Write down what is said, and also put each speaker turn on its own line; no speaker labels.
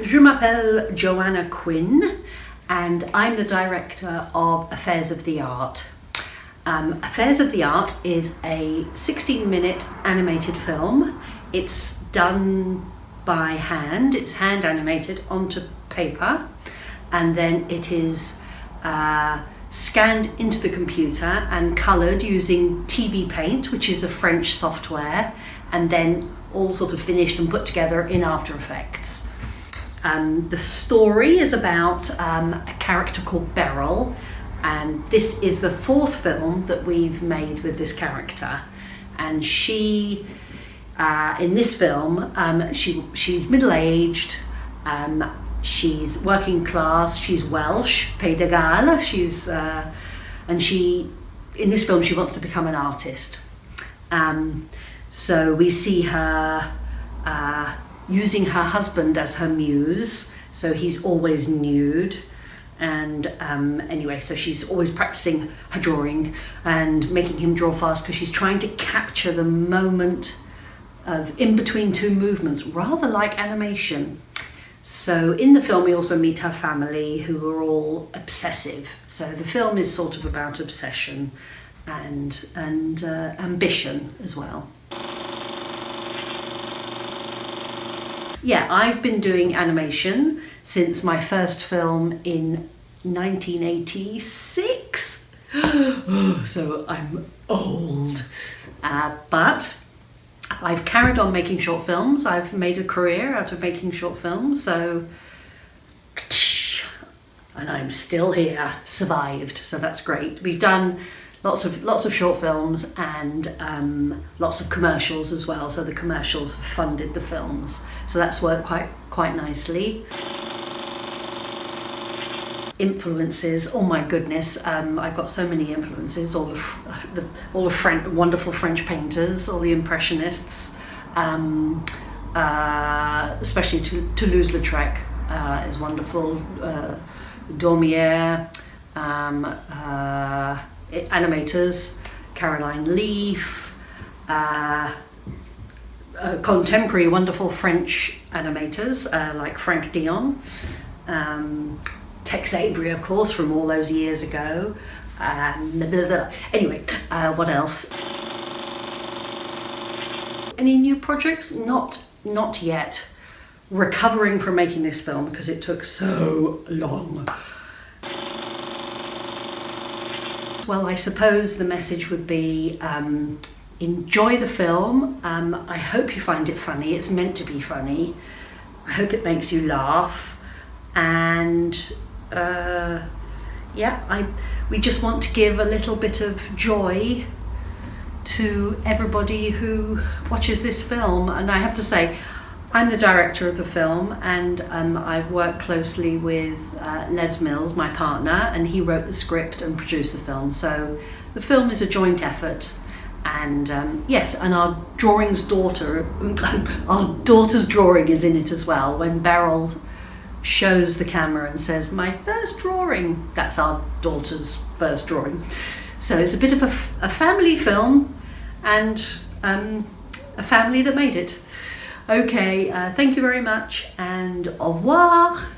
Je m'appelle Joanna Quinn and I'm the director of Affairs of the Art. Um, Affairs of the Art is a 16 minute animated film. It's done by hand, it's hand animated onto paper and then it is uh, scanned into the computer and coloured using TV Paint, which is a French software, and then all sort of finished and put together in After Effects. Um, the story is about um, a character called Beryl, and this is the fourth film that we've made with this character. And she, uh, in this film, um, she she's middle aged. Um, she's working class. She's Welsh, Pays de Galles. She's uh, and she in this film she wants to become an artist. Um, so we see her uh, using her husband as her muse. So he's always nude. And um, anyway, so she's always practicing her drawing and making him draw fast because she's trying to capture the moment of in between two movements, rather like animation. So in the film, we also meet her family who are all obsessive. So the film is sort of about obsession and, and uh, ambition as well. Yeah, I've been doing animation since my first film in 1986. so I'm old. Uh, but I've carried on making short films. I've made a career out of making short films. So, and I'm still here, survived. So that's great. We've done lots of lots of short films and um, lots of commercials as well. So the commercials funded the films. So that's worked quite quite nicely. Influences, oh my goodness, um, I've got so many influences, all the, the all the French, wonderful French painters, all the Impressionists, um, uh, especially Toulouse-Lautrec uh, is wonderful, uh, Daumier, um, uh, animators, Caroline Leaf, uh, uh, contemporary wonderful French animators uh, like Franck Dion, um, Tex Avery of course from all those years ago, and anyway, uh, what else? Any new projects? Not, not yet. Recovering from making this film because it took so long. Well, I suppose the message would be um, enjoy the film. Um, I hope you find it funny. It's meant to be funny. I hope it makes you laugh. And uh, yeah, I, we just want to give a little bit of joy to everybody who watches this film. And I have to say, I'm the director of the film and um, I've worked closely with uh, Les Mills, my partner, and he wrote the script and produced the film. So the film is a joint effort and um, yes, and our drawing's daughter, our daughter's drawing is in it as well. When Beryl shows the camera and says, my first drawing, that's our daughter's first drawing. So it's a bit of a, a family film and um, a family that made it. Okay, uh, thank you very much and au revoir.